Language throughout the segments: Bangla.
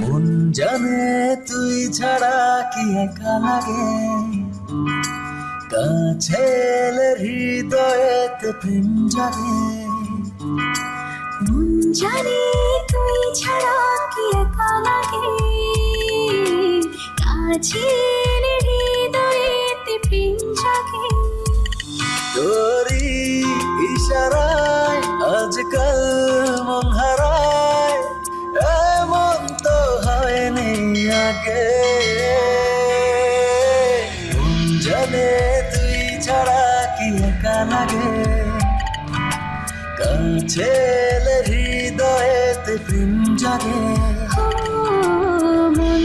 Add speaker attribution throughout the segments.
Speaker 1: মন জানে তুই ছাড়া কি একা লাগে? কাছে এলে হৃদয়েতে প্রেম জাগে।
Speaker 2: মন জানে তুই ছাড়া কি একা লাগে? কাছে
Speaker 1: মন জানে তুই ছাড়া কি একা লাগে? কাছে হৃদয়েতে প্রেম জাগে।
Speaker 2: মন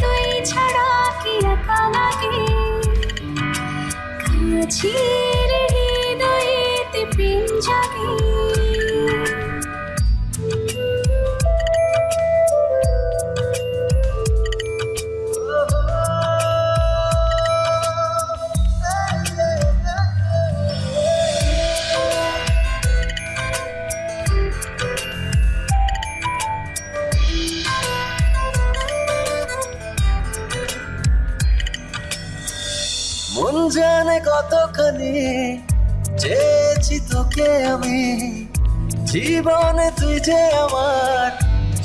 Speaker 2: তুই ছাড়া কি একা লাগে? হৃদয়েতে প্রেম জাগে।
Speaker 1: মন জানে কতখানি চেয়েছি তোকে আমি। জীবনে তুই যে আমার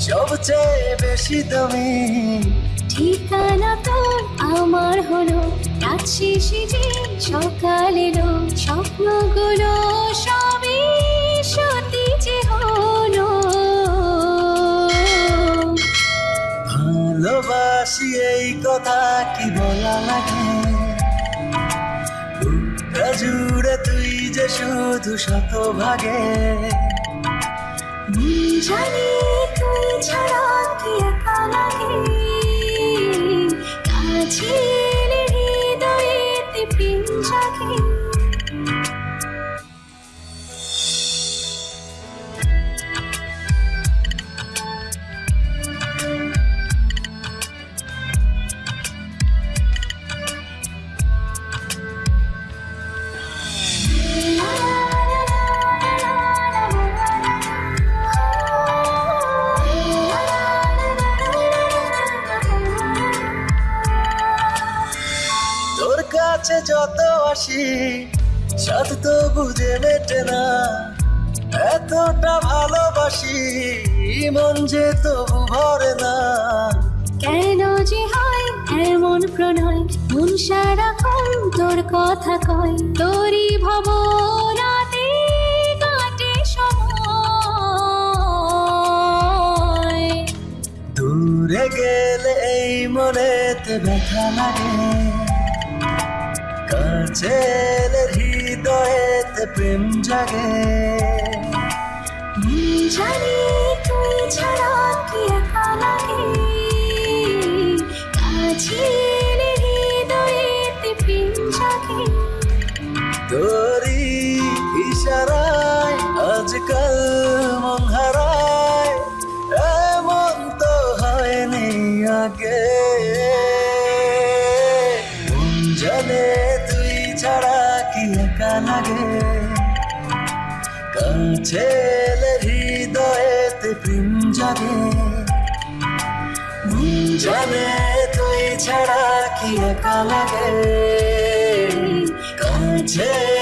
Speaker 1: সবচেয়ে বেশি দামি।
Speaker 2: ঠিকানা তোর আমার হলো রাত শেষে যে সকাল এলো। স্বপ্নগুলো সবই সত্যি যে হলো।
Speaker 1: ভালোবাসি এই কথা কি বলা লাগে? তুই শুধু শতভাগে।
Speaker 2: জানি তুই ছাড়া কি একা লাগে কাছে হৃদয়েতে প্রেম
Speaker 1: কাছে যত আসি সাথ তো বুঝে মেটে না এতটা ভালোবাসি মন যে তবু ভরে না।
Speaker 2: কেন যে হয় এমন প্রণয়? মন সারাক্ষণ তোর কথা কয়। তোরই ভাবনাতে কাটে সময়।
Speaker 1: দূরে গেলে এই মনেতে ব্যথা লাগে। কাছে এলে হৃদয়েতে প্রেম জাগে।
Speaker 2: জানি তুই ছাড়া কি একা লাগে? হৃদয়েতে প্রেম জাগে।
Speaker 1: তোরি ইশারায় আজকাল মন হারায় এমন তো হয়নি আগে। জানে লাগে। কাছে হৃদয়েতে প্রেম জাগে। জানে তুই ছাড়া কি একা লাগে? কাছে